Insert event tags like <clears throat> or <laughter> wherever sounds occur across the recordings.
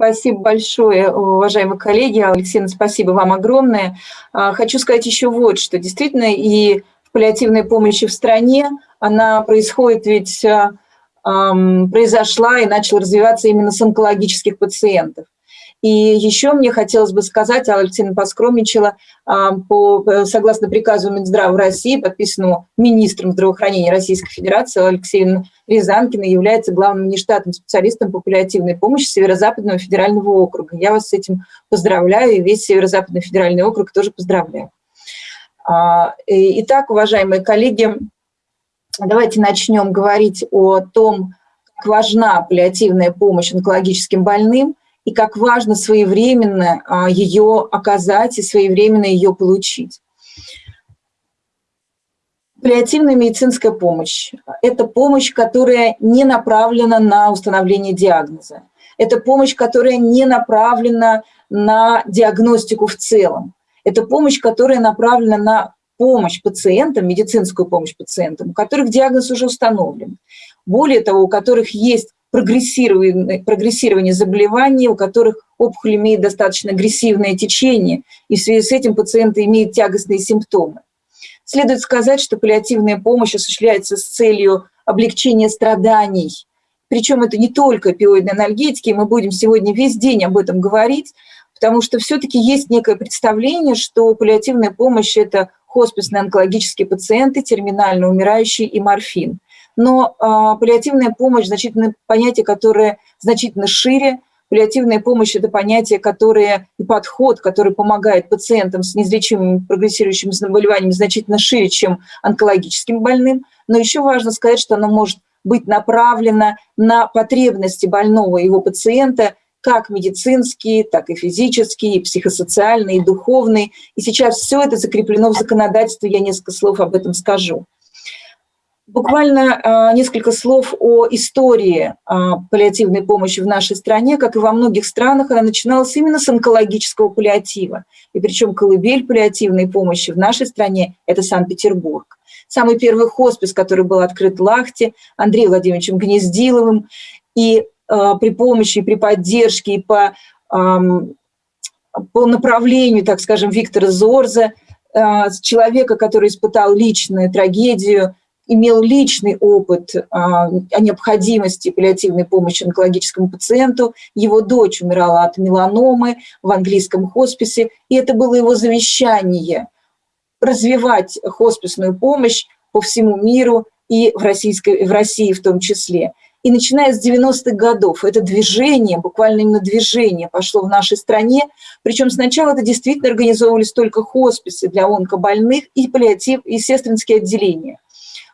Спасибо большое, уважаемые коллеги. Алексей, спасибо вам огромное. А, хочу сказать еще вот, что действительно и в паллиативной помощи в стране она происходит ведь, эм, произошла и начала развиваться именно с онкологических пациентов. И еще мне хотелось бы сказать, Алексеевна поскромничала, а, по, э, согласно приказу Минздрава России, подписанному министром здравоохранения Российской Федерации, Алексеевна Рязанкина является главным нештатным специалистом по паллиативной помощи Северо-Западного федерального округа. Я вас с этим поздравляю, и весь Северо-Западный федеральный округ тоже поздравляю. А, итак, уважаемые коллеги, давайте начнем говорить о том, как важна паллиативная помощь онкологическим больным и как важно своевременно а, ее оказать и своевременно ее получить. Паллиативная медицинская помощь – это помощь, которая не направлена на установление диагноза. Это помощь, которая не направлена на диагностику в целом. Это помощь, которая направлена на помощь пациентам, медицинскую помощь пациентам, у которых диагноз уже установлен. Более того, у которых есть прогрессирование, прогрессирование заболеваний, у которых опухоль имеет достаточно агрессивное течение, и в связи с этим пациенты имеют тягостные симптомы. Следует сказать, что паллиативная помощь осуществляется с целью облегчения страданий. Причем это не только опиоидные анальгетики, мы будем сегодня весь день об этом говорить, потому что все-таки есть некое представление, что паллиативная помощь – это хосписные онкологические пациенты, терминально умирающие и морфин – но э, паллиативная помощь – значительно понятие, которое значительно шире. Паллиативная помощь – это понятие, которое и подход, который помогает пациентам с неизлечимыми прогрессирующими заболеваниями значительно шире, чем онкологическим больным. Но еще важно сказать, что оно может быть направлено на потребности больного его пациента как медицинские, так и физические, и психосоциальные, и духовные. И сейчас все это закреплено в законодательстве, я несколько слов об этом скажу. Буквально а, несколько слов о истории а, паллиативной помощи в нашей стране. Как и во многих странах, она начиналась именно с онкологического паллиатива. И причем колыбель паллиативной помощи в нашей стране – это Санкт-Петербург. Самый первый хоспис, который был открыт в Лахте, Андреем Владимировичем Гнездиловым. И а, при помощи, при поддержке, и по, по направлению, так скажем, Виктора Зорза, человека, который испытал личную трагедию – имел личный опыт а, о необходимости паллиативной помощи онкологическому пациенту. Его дочь умирала от меланомы в английском хосписе, и это было его завещание – развивать хосписную помощь по всему миру и в, российской, в России в том числе. И начиная с 90-х годов это движение, буквально именно движение пошло в нашей стране. Причем сначала это действительно организовывались только хосписы для онкобольных и паллиатив, и сестринские отделения –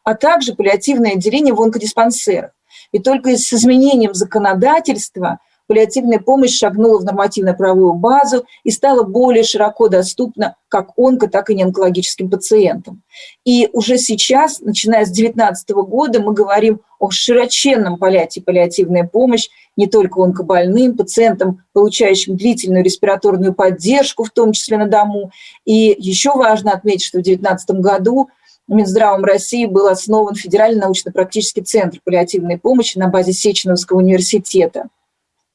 а также паллиативное отделение в онкодиспансерах. И только с изменением законодательства паллиативная помощь шагнула в нормативно-правовую базу и стала более широко доступна как онко, так и неонкологическим пациентам. И уже сейчас, начиная с 2019 года, мы говорим о широченном полете паллиативная помощь не только онкобольным, пациентам, получающим длительную респираторную поддержку, в том числе на дому. И еще важно отметить, что в 2019 году Минздравом России был основан Федеральный научно-практический центр паллиативной помощи на базе Сеченовского университета,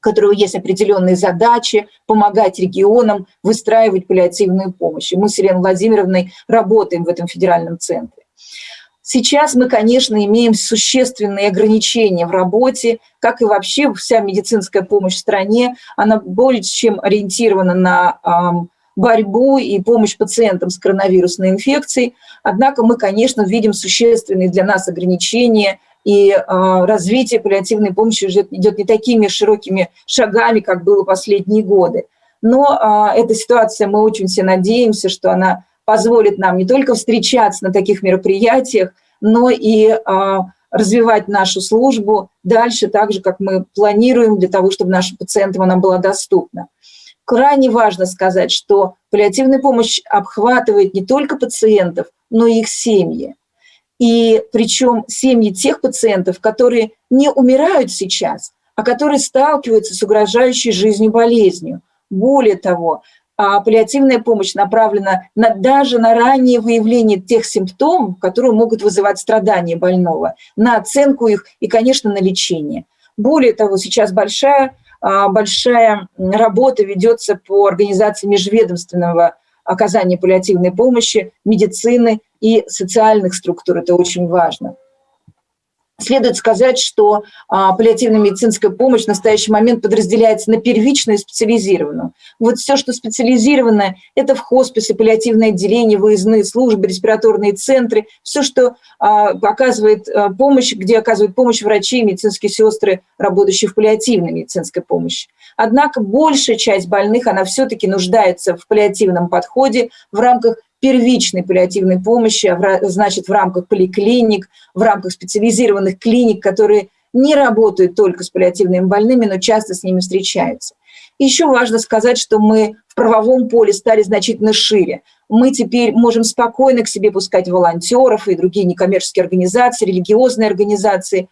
у которого есть определенные задачи помогать регионам выстраивать паллиативную помощь. И мы с Еленой Владимировной работаем в этом федеральном центре. Сейчас мы, конечно, имеем существенные ограничения в работе, как и вообще вся медицинская помощь в стране. Она более чем ориентирована на борьбу и помощь пациентам с коронавирусной инфекцией. Однако мы, конечно, видим существенные для нас ограничения, и э, развитие паллиативной помощи уже идет не такими широкими шагами, как было последние годы. Но э, эта ситуация, мы очень все надеемся, что она позволит нам не только встречаться на таких мероприятиях, но и э, развивать нашу службу дальше, так же, как мы планируем, для того, чтобы нашим пациентам она была доступна крайне важно сказать, что паллиативная помощь обхватывает не только пациентов, но и их семьи. И причем семьи тех пациентов, которые не умирают сейчас, а которые сталкиваются с угрожающей жизнью болезнью. Более того, а, паллиативная помощь направлена на, даже на раннее выявление тех симптомов, которые могут вызывать страдания больного, на оценку их и, конечно, на лечение. Более того, сейчас большая большая работа ведется по организации межведомственного оказания паллиативной помощи, медицины и социальных структур. Это очень важно. Следует сказать, что а, паллиативная медицинская помощь в настоящий момент подразделяется на первичную и специализированную. Вот все, что специализированное, это в хосписе, паллиативное отделение, выездные службы, респираторные центры, все, что а, оказывает а, помощь, где оказывают помощь врачи, медицинские сестры, работающие в паллиативной медицинской помощи. Однако большая часть больных, она все-таки нуждается в паллиативном подходе в рамках первичной паллиативной помощи, а значит, в рамках поликлиник, в рамках специализированных клиник, которые не работают только с паллиативными больными, но часто с ними встречаются. Еще важно сказать, что мы в правовом поле стали значительно шире. Мы теперь можем спокойно к себе пускать волонтеров и другие некоммерческие организации, религиозные организации.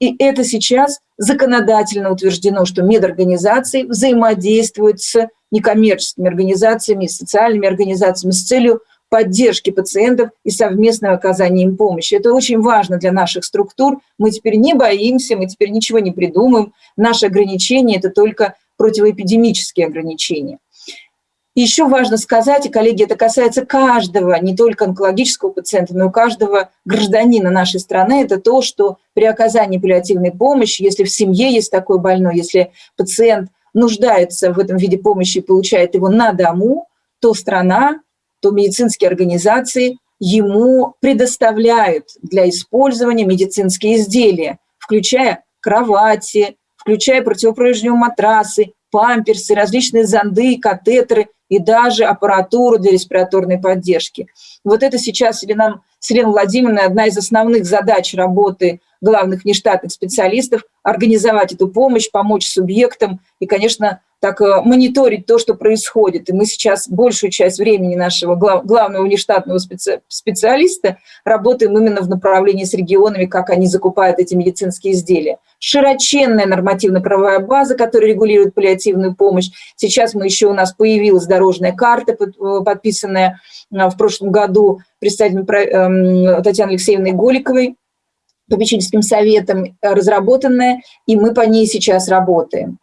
И это сейчас законодательно утверждено, что медорганизации взаимодействуют с некоммерческими организациями, социальными организациями с целью поддержки пациентов и совместного оказания им помощи. Это очень важно для наших структур. Мы теперь не боимся, мы теперь ничего не придумаем. Наши ограничения – это только противоэпидемические ограничения. еще важно сказать, и, коллеги, это касается каждого, не только онкологического пациента, но и каждого гражданина нашей страны, это то, что при оказании паллиативной помощи, если в семье есть такой больной, если пациент нуждается в этом виде помощи и получает его на дому, то страна то медицинские организации ему предоставляют для использования медицинские изделия, включая кровати, включая противопролежневые матрасы, памперсы, различные зонды, катетеры и даже аппаратуру для респираторной поддержки. Вот это сейчас Елена, Елена Владимировна одна из основных задач работы главных нештатных специалистов – организовать эту помощь, помочь субъектам и, конечно, так э, мониторить то, что происходит. И мы сейчас большую часть времени нашего глав, главного внештатного специ, специалиста работаем именно в направлении с регионами, как они закупают эти медицинские изделия. Широченная нормативно-правовая база, которая регулирует паллиативную помощь. Сейчас мы еще у нас появилась дорожная карта, э, подписанная э, в прошлом году представителем эм, Татьяны Алексеевной Голиковой, попечительским советом разработанная, и мы по ней сейчас работаем.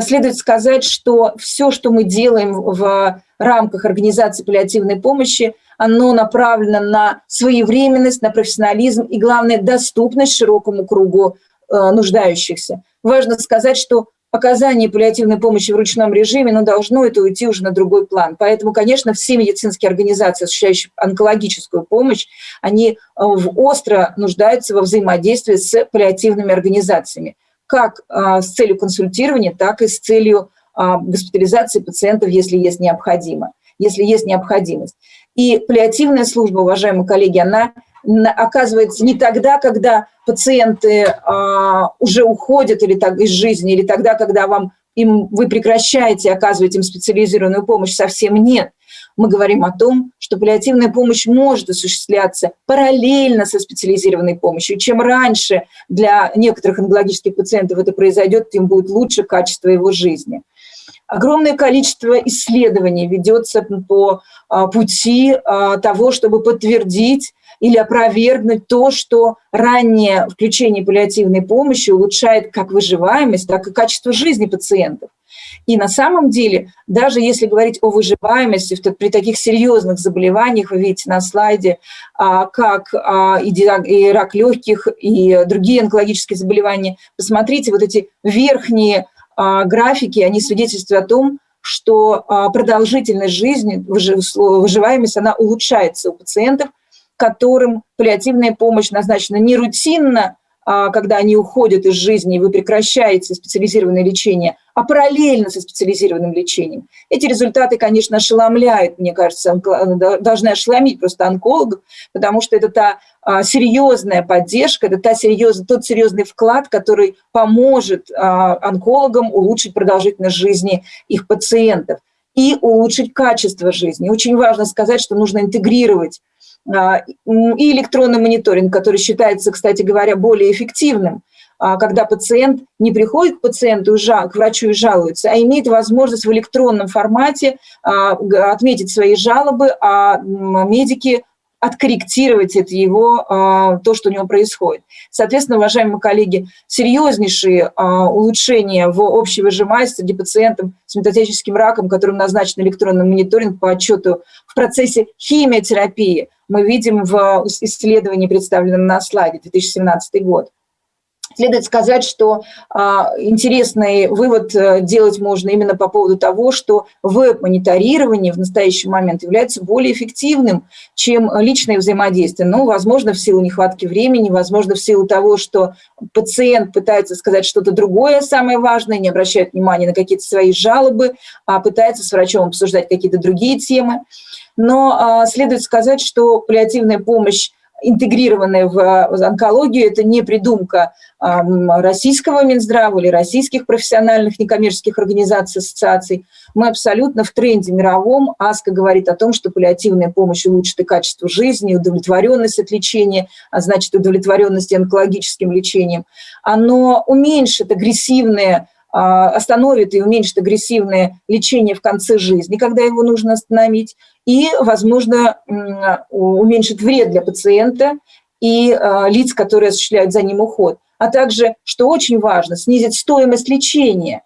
следует сказать, что все, что мы делаем в рамках организации паллиативной помощи, оно направлено на своевременность, на профессионализм и, главное, доступность широкому кругу э, нуждающихся. Важно сказать, что оказание паллиативной помощи в ручном режиме, но должно это уйти уже на другой план. Поэтому, конечно, все медицинские организации, осуществляющие онкологическую помощь, они э, остро нуждаются во взаимодействии с паллиативными организациями как а, с целью консультирования, так и с целью а, госпитализации пациентов, если есть необходимо, если есть необходимость. И паллиативная служба, уважаемые коллеги, она оказывается не тогда, когда пациенты а, уже уходят или так, из жизни, или тогда, когда вам, им, вы прекращаете оказывать им специализированную помощь, совсем нет мы говорим о том, что паллиативная помощь может осуществляться параллельно со специализированной помощью. Чем раньше для некоторых онкологических пациентов это произойдет, тем будет лучше качество его жизни. Огромное количество исследований ведется по а, пути а, того, чтобы подтвердить или опровергнуть то, что раннее включение паллиативной помощи улучшает как выживаемость, так и качество жизни пациентов. И на самом деле, даже если говорить о выживаемости при таких серьезных заболеваниях, вы видите на слайде, а, как а, и рак легких, и другие онкологические заболевания, посмотрите, вот эти верхние а, графики, они свидетельствуют о том, что продолжительность жизни, выживаемость, она улучшается у пациентов, которым паллиативная помощь назначена не рутинно, а, когда они уходят из жизни, и вы прекращаете специализированное лечение, а параллельно со специализированным лечением. Эти результаты, конечно, ошеломляют, мне кажется, должны ошеломить просто онкологов, потому что это та а, серьезная поддержка, это та серьез, тот серьезный вклад, который поможет а, онкологам улучшить продолжительность жизни их пациентов и улучшить качество жизни. Очень важно сказать, что нужно интегрировать и электронный мониторинг, который считается, кстати говоря, более эффективным, а, когда пациент не приходит к пациенту, к врачу и жалуется, а имеет возможность в электронном формате а, отметить свои жалобы, а медики откорректировать это его, а, то, что у него происходит. Соответственно, уважаемые коллеги, серьезнейшие а, улучшения в общей выжимаемости среди пациентов с метастатическим раком, которым назначен электронный мониторинг по отчету в процессе химиотерапии, мы видим в исследовании, представленном на слайде 2017 год. Следует сказать, что а, интересный вывод э, делать можно именно по поводу того, что веб-мониторирование в настоящий момент является более эффективным, чем личное взаимодействие. Ну, возможно, в силу нехватки времени, возможно, в силу того, что пациент пытается сказать что-то другое, самое важное, не обращает внимания на какие-то свои жалобы, а пытается с врачом обсуждать какие-то другие темы. Но а, следует сказать, что паллиативная помощь интегрированная в онкологию, это не придумка российского Минздрава или российских профессиональных некоммерческих организаций, ассоциаций. Мы абсолютно в тренде мировом. АСКО говорит о том, что паллиативная помощь улучшит и качество жизни, и удовлетворенность от лечения, а значит удовлетворенность онкологическим лечением. Оно уменьшит агрессивное а, остановит и уменьшит агрессивное лечение в конце жизни, когда его нужно остановить, и, возможно, уменьшит вред для пациента и а, лиц, которые осуществляют за ним уход. А также, что очень важно, снизить стоимость лечения.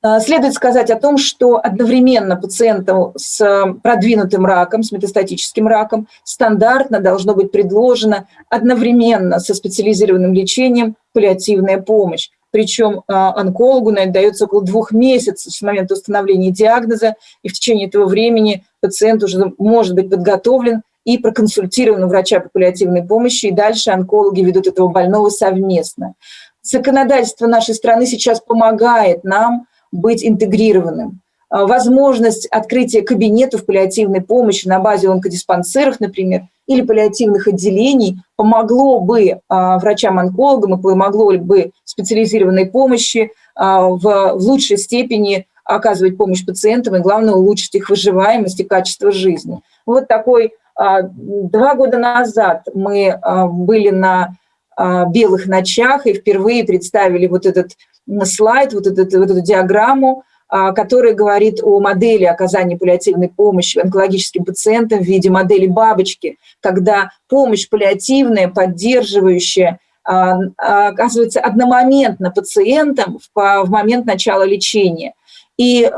А, следует сказать о том, что одновременно пациентам с продвинутым раком, с метастатическим раком, стандартно должно быть предложено одновременно со специализированным лечением паллиативная помощь причем а, онкологу на это дается около двух месяцев с момента установления диагноза, и в течение этого времени пациент уже может быть подготовлен и проконсультирован у врача по паллиативной помощи, и дальше онкологи ведут этого больного совместно. Законодательство нашей страны сейчас помогает нам быть интегрированным. А, возможность открытия кабинетов паллиативной помощи на базе онкодиспансеров, например, или паллиативных отделений помогло бы а, врачам-онкологам и помогло бы специализированной помощи а, в, лучшей степени оказывать помощь пациентам и, главное, улучшить их выживаемость и качество жизни. Вот такой два года назад мы были на белых ночах и впервые представили вот этот слайд, вот, этот, вот эту диаграмму а, который говорит о модели оказания паллиативной помощи онкологическим пациентам в виде модели бабочки, когда помощь паллиативная, поддерживающая, а, а, оказывается одномоментно пациентам в момент начала лечения. И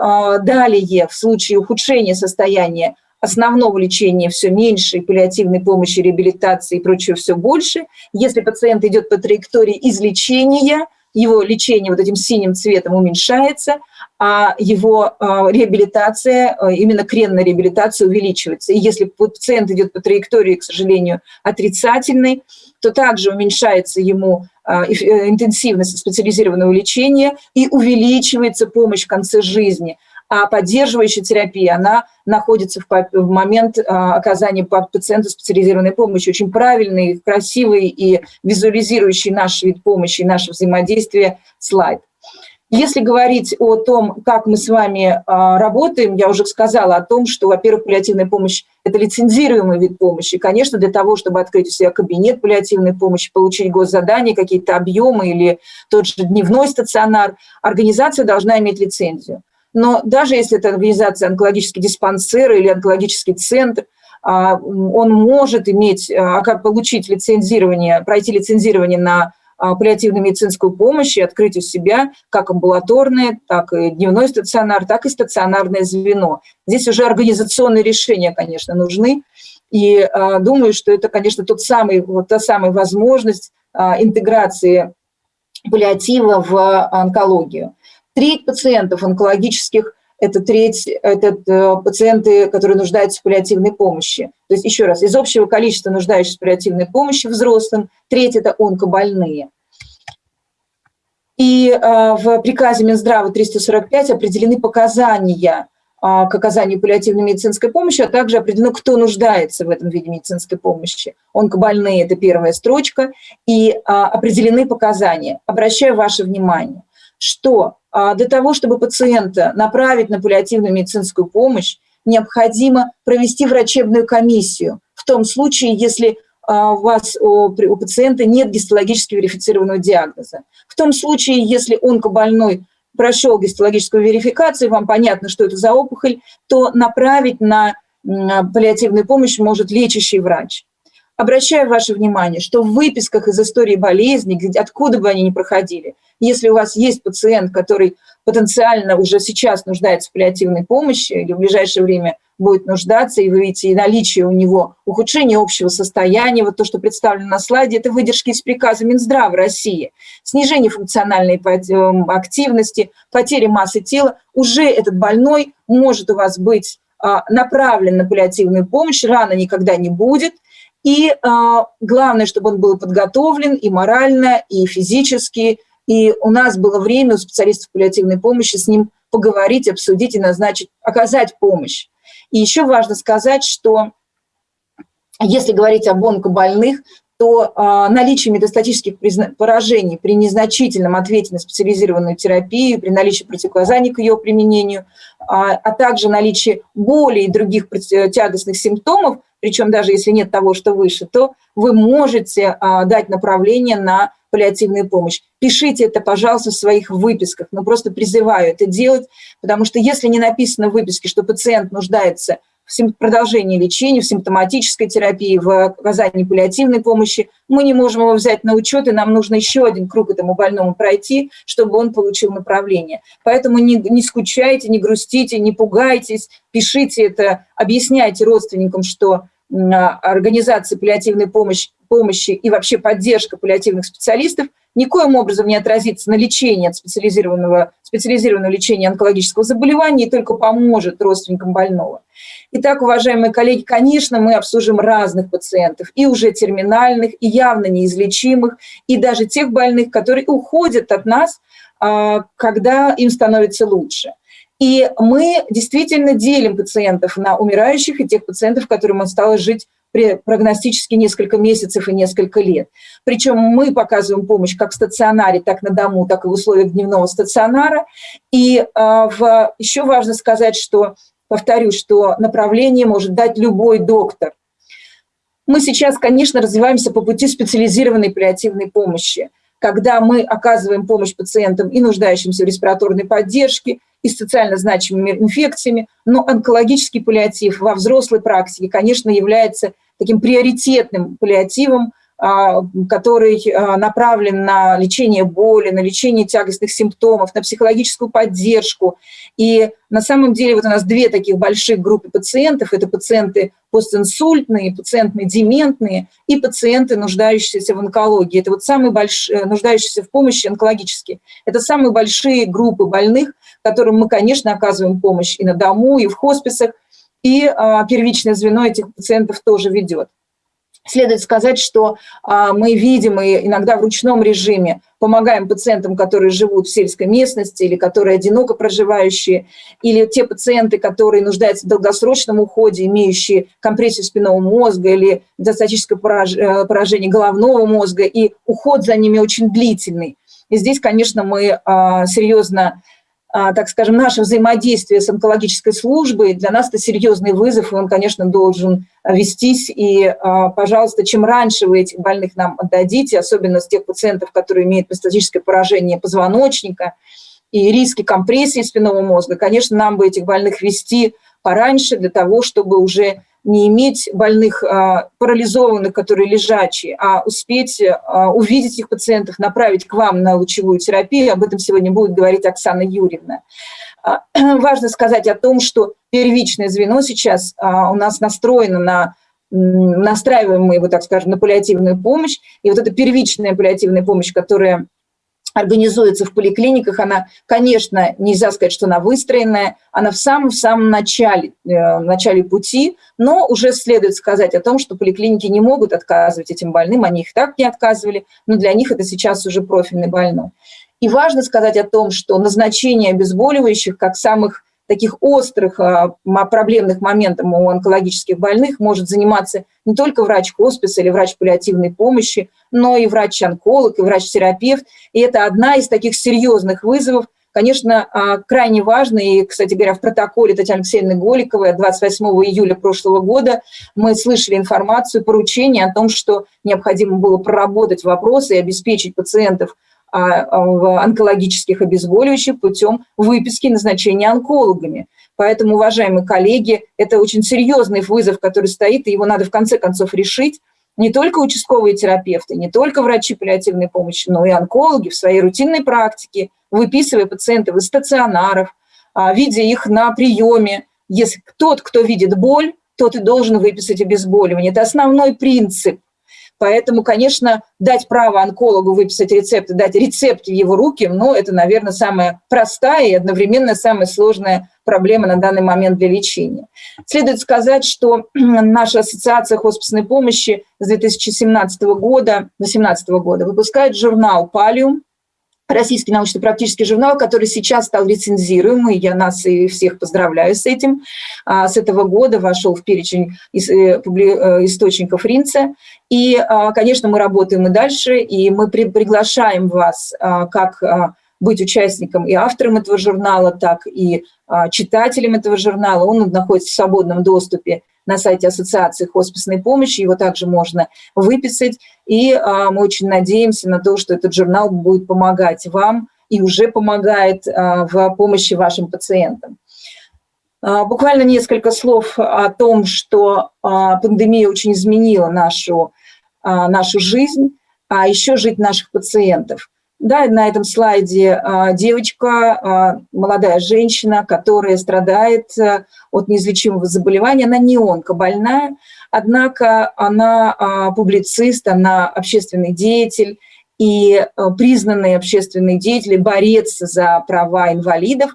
далее, в случае ухудшения состояния основного лечения все меньше, и паллиативной помощи, реабилитации и прочего все больше. Если пациент идет по траектории излечения, его лечение вот этим синим цветом уменьшается, а его а, реабилитация, а, именно кренная реабилитация увеличивается. И если пациент идет по траектории, к сожалению, отрицательной, то также уменьшается ему а, э, интенсивность специализированного лечения и увеличивается помощь в конце жизни. А поддерживающая терапия, она находится в момент оказания пациенту специализированной помощи. Очень правильный, красивый и визуализирующий наш вид помощи, наше взаимодействие слайд. Если говорить о том, как мы с вами а, работаем, я уже сказала о том, что, во-первых, паллиативная помощь – это лицензируемый вид помощи. конечно, для того, чтобы открыть у себя кабинет паллиативной помощи, получить госзадание, какие-то объемы или тот же дневной стационар, организация должна иметь лицензию. Но даже если это организация онкологический диспансер или онкологический центр, а, он может иметь, а, получить лицензирование, пройти лицензирование на а, паллиативную медицинскую помощь и открыть у себя как амбулаторное, так и дневной стационар, так и стационарное звено. Здесь уже организационные решения, конечно, нужны. И думаю, что это, конечно, тот самый, вот та самая возможность интеграции паллиатива в онкологию. Треть пациентов онкологических это треть, это э, пациенты, которые нуждаются в паллиативной помощи. То есть, еще раз, из общего количества нуждающихся в паллиативной помощи взрослым, треть – это онкобольные. И э, в приказе Минздрава 345 определены показания э, к оказанию паллиативной медицинской помощи, а также определено, кто нуждается в этом виде медицинской помощи. Онкобольные – это первая строчка, и определены показания. Обращаю ваше внимание, что для того, чтобы пациента направить на паллиативную медицинскую помощь, необходимо провести врачебную комиссию. В том случае, если а, у вас, у пациента нет гистологически верифицированного диагноза. В том случае, если онкобольной прошел гистологическую верификацию, вам понятно, что это за опухоль, то направить на паллиативную помощь может лечащий врач. Обращаю ваше внимание, что в выписках из истории болезни, откуда бы они ни проходили, если у вас есть пациент, который потенциально уже сейчас нуждается в паллиативной помощи или в ближайшее время будет нуждаться, и вы видите и наличие у него ухудшения общего состояния, вот то, что представлено на слайде, это выдержки из приказа Минздрава России, снижение функциональной эм, активности, потери массы тела, уже этот больной может у вас быть а, направлен на паллиативную помощь, рано никогда не будет – и а, главное, чтобы он был подготовлен и морально, и физически. И у нас было время у специалистов паллиативной помощи с ним поговорить, обсудить и назначить, оказать помощь. И еще важно сказать, что если говорить об онкобольных, то э, наличие метастатических поражений при незначительном ответе на специализированную терапию, при наличии противоказаний к ее применению, а, а также наличие боли и других тягостных симптомов причем даже если нет того, что выше, то вы можете а, дать направление на паллиативную помощь. Пишите это, пожалуйста, в своих выписках, но просто призываю это делать, потому что если не написано в выписке, что пациент нуждается в продолжении лечения, в симптоматической терапии, в оказании паллиативной помощи. Мы не можем его взять на учет, и нам нужно еще один круг этому больному пройти, чтобы он получил направление. Поэтому не, не скучайте, не грустите, не пугайтесь, пишите это, объясняйте родственникам, что организация паллиативной помощи, помощи и вообще поддержка паллиативных специалистов никоим образом не отразится на лечении от специализированного, специализированного лечения онкологического заболевания и только поможет родственникам больного. Итак, уважаемые коллеги, конечно, мы обслужим разных пациентов, и уже терминальных, и явно неизлечимых, и даже тех больных, которые уходят от нас, а, когда им становится лучше. И мы действительно делим пациентов на умирающих и тех пациентов, которым осталось жить прогностически несколько месяцев и несколько лет. Причем мы показываем помощь как в стационаре, так на дому, так и в условиях дневного стационара. И э, в, еще важно сказать, что повторю, что направление может дать любой доктор. Мы сейчас, конечно, развиваемся по пути специализированной паллиативной помощи, когда мы оказываем помощь пациентам и нуждающимся в респираторной поддержке, и с социально значимыми инфекциями, но онкологический паллиатив во взрослой практике, конечно, является таким приоритетным паллиативом, который а, направлен на лечение боли, на лечение тягостных симптомов, на психологическую поддержку. И на самом деле вот у нас две таких больших группы пациентов. Это пациенты постинсультные, пациенты дементные и пациенты, нуждающиеся в онкологии. Это вот самые большие, нуждающиеся в помощи онкологические. Это самые большие группы больных, которым мы, конечно, оказываем помощь и на дому, и в хосписах, и а, первичное звено этих пациентов тоже ведет. Следует сказать, что а, мы видим и иногда в ручном режиме помогаем пациентам, которые живут в сельской местности или которые одиноко проживающие, или те пациенты, которые нуждаются в долгосрочном уходе, имеющие компрессию спинного мозга или метастатическое э, поражение головного мозга, и уход за ними очень длительный. И здесь, конечно, мы а, серьезно так скажем, наше взаимодействие с онкологической службой, для нас это серьезный вызов, и он, конечно, должен вестись. И, а, пожалуйста, чем раньше вы этих больных нам отдадите, особенно с тех пациентов, которые имеют метастатическое поражение позвоночника и риски компрессии спинного мозга, конечно, нам бы этих больных вести пораньше для того, чтобы уже не иметь больных а, парализованных, которые лежачие, а успеть а, увидеть их пациентов, направить к вам на лучевую терапию. Об этом сегодня будет говорить Оксана Юрьевна. А, <clears throat> важно сказать о том, что первичное звено сейчас у нас настроено на настраиваем мы его, так скажем, на паллиативную помощь. И вот эта первичная паллиативная помощь, которая организуется в поликлиниках, она, конечно, нельзя сказать, что она выстроенная, она в самом-самом начале, э, начале пути, но уже следует сказать о том, что поликлиники не могут отказывать этим больным, они их так не отказывали, но для них это сейчас уже профильный больной. И важно сказать о том, что назначение обезболивающих как самых таких острых а, проблемных моментов у онкологических больных может заниматься не только врач хосписа или врач паллиативной помощи, но и врач-онколог, и врач-терапевт. И это одна из таких серьезных вызовов, конечно, а, крайне важно, и, кстати говоря, в протоколе Татьяны Алексеевны Голиковой 28 июля прошлого года мы слышали информацию, поручение о том, что необходимо было проработать вопросы и обеспечить пациентов онкологических обезболивающих путем выписки назначения онкологами. Поэтому, уважаемые коллеги, это очень серьезный вызов, который стоит, и его надо в конце концов решить. Не только участковые терапевты, не только врачи паллиативной помощи, но и онкологи в своей рутинной практике, выписывая пациентов из стационаров, а, видя их на приеме. Если тот, кто видит боль, тот и должен выписать обезболивание. Это основной принцип Поэтому, конечно, дать право онкологу выписать рецепт дать рецепт в его руки, ну, это, наверное, самая простая и одновременно самая сложная проблема на данный момент для лечения. Следует сказать, что <clears throat> наша ассоциация хосписной помощи с 2017 года, 2018 года выпускает журнал «Палиум», российский научно-практический журнал, который сейчас стал рецензируемый, я нас и всех поздравляю с этим. А, с этого года вошел в перечень э, э, источников Ринца. И, а, конечно, мы работаем и дальше, и мы приглашаем вас а, как быть участником и автором этого журнала, так и читателем этого журнала. Он находится в свободном доступе на сайте Ассоциации хосписной помощи, его также можно выписать. И а, мы очень надеемся на то, что этот журнал будет помогать вам и уже помогает а, в помощи вашим пациентам. А, буквально несколько слов о том, что а, пандемия очень изменила нашу, а, нашу жизнь, а еще жить наших пациентов. Да, на этом слайде а, девочка, а, молодая женщина, которая страдает а, от неизлечимого заболевания. Она не онкобольная, однако она публицист, она общественный деятель и признанный общественный деятель, борец за права инвалидов.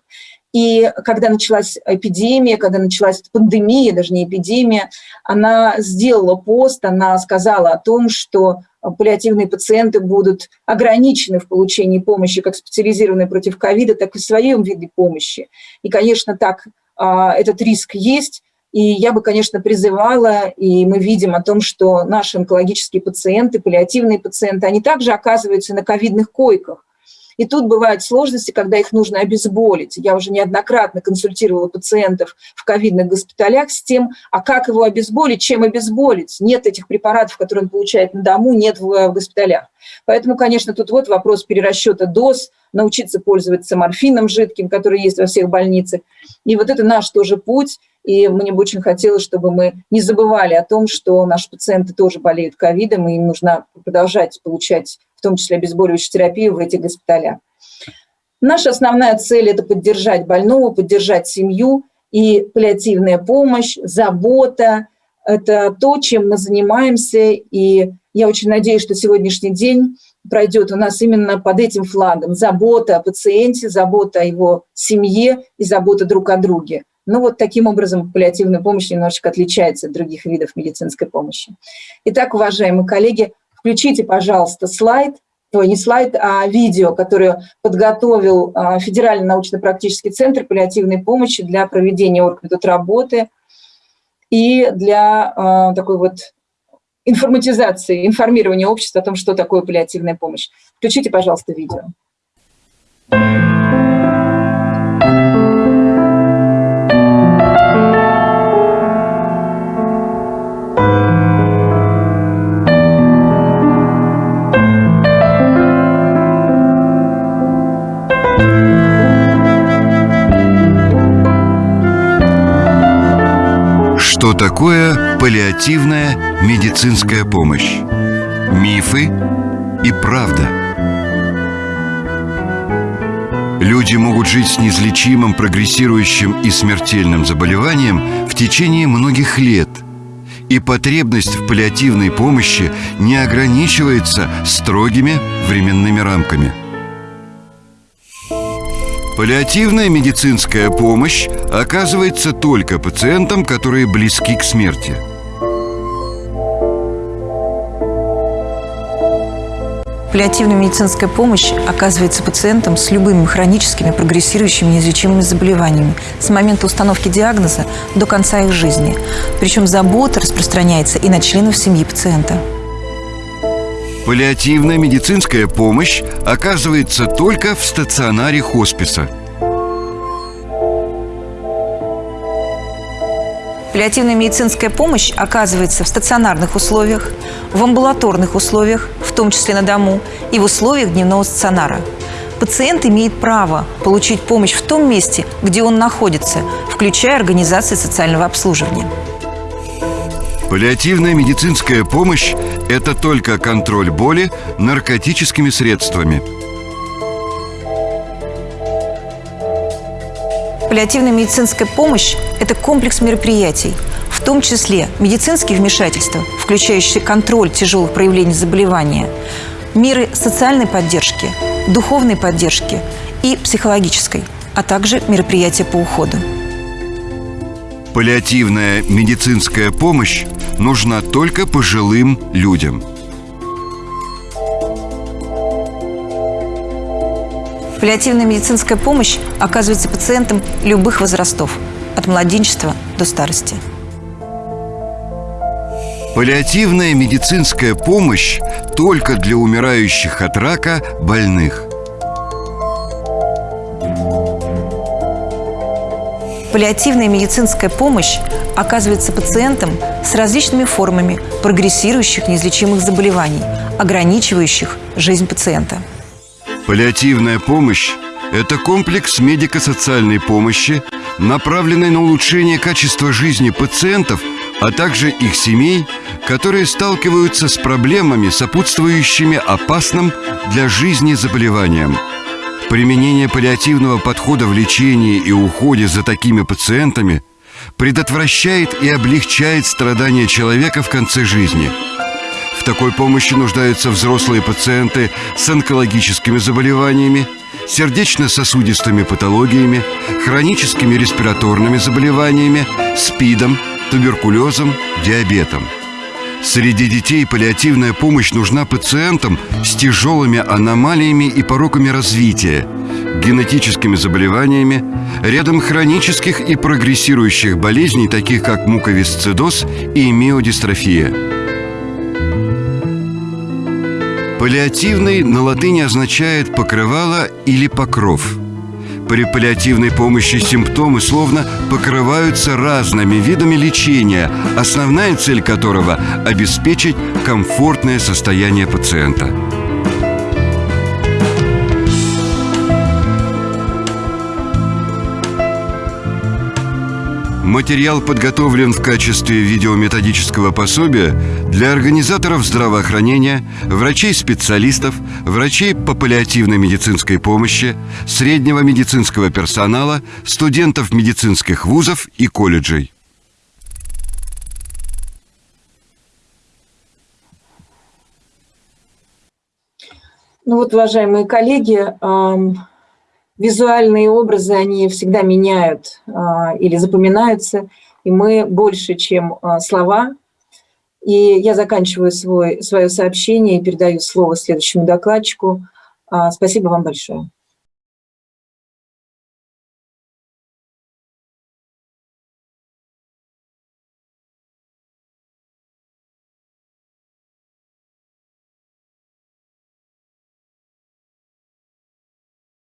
И когда началась эпидемия, когда началась пандемия, даже не эпидемия, она сделала пост, она сказала о том, что паллиативные пациенты будут ограничены в получении помощи как специализированной против ковида, так и в своем виде помощи. И, конечно, так а, этот риск есть, и я бы, конечно, призывала, и мы видим о том, что наши онкологические пациенты, паллиативные пациенты, они также оказываются на ковидных койках. И тут бывают сложности, когда их нужно обезболить. Я уже неоднократно консультировала пациентов в ковидных госпиталях с тем, а как его обезболить, чем обезболить. Нет этих препаратов, которые он получает на дому, нет в госпиталях. Поэтому, конечно, тут вот вопрос перерасчета доз, научиться пользоваться морфином жидким, который есть во всех больницах. И вот это наш тоже путь. И мне бы очень хотелось, чтобы мы не забывали о том, что наши пациенты тоже болеют ковидом, и им нужно продолжать получать том числе обезболивающую терапию в этих госпиталях. Наша основная цель – это поддержать больного, поддержать семью, и паллиативная помощь, забота – это то, чем мы занимаемся, и я очень надеюсь, что сегодняшний день пройдет у нас именно под этим флагом. Забота о пациенте, забота о его семье и забота друг о друге. Ну вот таким образом паллиативная помощь немножечко отличается от других видов медицинской помощи. Итак, уважаемые коллеги, Включите, пожалуйста, слайд, ой, не слайд, а видео, которое подготовил а, Федеральный научно-практический центр паллиативной помощи для проведения оргметод работы и для а, такой вот информатизации, информирования общества о том, что такое паллиативная помощь. Включите, пожалуйста, видео. Что такое паллиативная медицинская помощь? Мифы и правда. Люди могут жить с неизлечимым, прогрессирующим и смертельным заболеванием в течение многих лет. И потребность в паллиативной помощи не ограничивается строгими временными рамками – Паллиативная медицинская помощь оказывается только пациентам, которые близки к смерти. Паллиативная медицинская помощь оказывается пациентам с любыми хроническими, прогрессирующими, неизлечимыми заболеваниями с момента установки диагноза до конца их жизни. Причем забота распространяется и на членов семьи пациента. Паллиативная медицинская помощь оказывается только в стационаре хосписа. Паллиативная медицинская помощь оказывается в стационарных условиях, в амбулаторных условиях, в том числе на дому, и в условиях дневного стационара. Пациент имеет право получить помощь в том месте, где он находится, включая организации социального обслуживания. Паллиативная медицинская помощь – это только контроль боли наркотическими средствами – Паллиативная медицинская помощь – это комплекс мероприятий, в том числе медицинские вмешательства, включающие контроль тяжелых проявлений заболевания, меры социальной поддержки, духовной поддержки и психологической, а также мероприятия по уходу. Паллиативная медицинская помощь нужна только пожилым людям – Паллиативная медицинская помощь оказывается пациентам любых возрастов, от младенчества до старости. Паллиативная медицинская помощь только для умирающих от рака больных. Паллиативная медицинская помощь оказывается пациентам с различными формами прогрессирующих неизлечимых заболеваний, ограничивающих жизнь пациента. Паллиативная помощь – это комплекс медико-социальной помощи, направленный на улучшение качества жизни пациентов, а также их семей, которые сталкиваются с проблемами, сопутствующими опасным для жизни заболеваниям. Применение паллиативного подхода в лечении и уходе за такими пациентами предотвращает и облегчает страдания человека в конце жизни – такой помощи нуждаются взрослые пациенты с онкологическими заболеваниями, сердечно-сосудистыми патологиями, хроническими респираторными заболеваниями, СПИДом, туберкулезом, диабетом. Среди детей паллиативная помощь нужна пациентам с тяжелыми аномалиями и пороками развития, генетическими заболеваниями, рядом хронических и прогрессирующих болезней, таких как муковисцидоз и миодистрофия. Паллиативный на латыни означает «покрывало» или «покров». При паллиативной помощи симптомы словно покрываются разными видами лечения, основная цель которого – обеспечить комфортное состояние пациента – Материал подготовлен в качестве видеометодического пособия для организаторов здравоохранения, врачей-специалистов, врачей по паллиативной медицинской помощи, среднего медицинского персонала, студентов медицинских вузов и колледжей. Ну вот, уважаемые коллеги, визуальные образы, они всегда меняют а, или запоминаются, и мы больше, чем а, слова. И я заканчиваю свой, свое сообщение и передаю слово следующему докладчику. А, спасибо вам большое.